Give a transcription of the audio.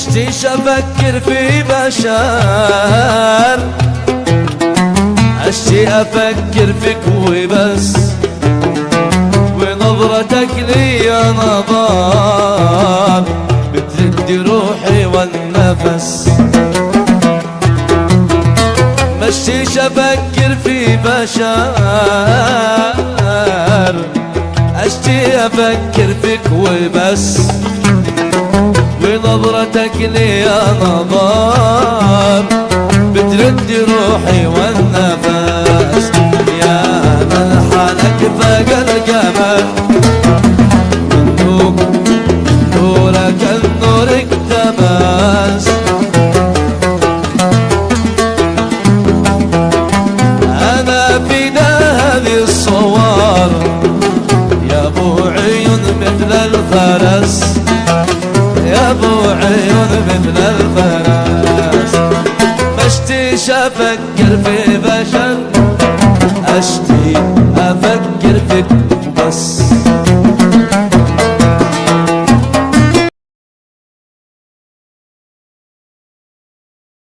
مشتيش أفكر في بشر. اشتي أفكر فيك وبس. ونظرتك لي نظر. بتردي روحي والنفس. مشتيش أفكر في بشر. اشتي أفكر فيك وبس. ونظرتك لي نظر بترد روحي والنفس. يا ملحنك فوق الجمال نور نورك النور اكتمس أنا في هذه الصور يا ابو عيون مثل الفرس. عيون مثل الفرس مشتيش أفكر في بشر. أشتي أفكر فيك بس.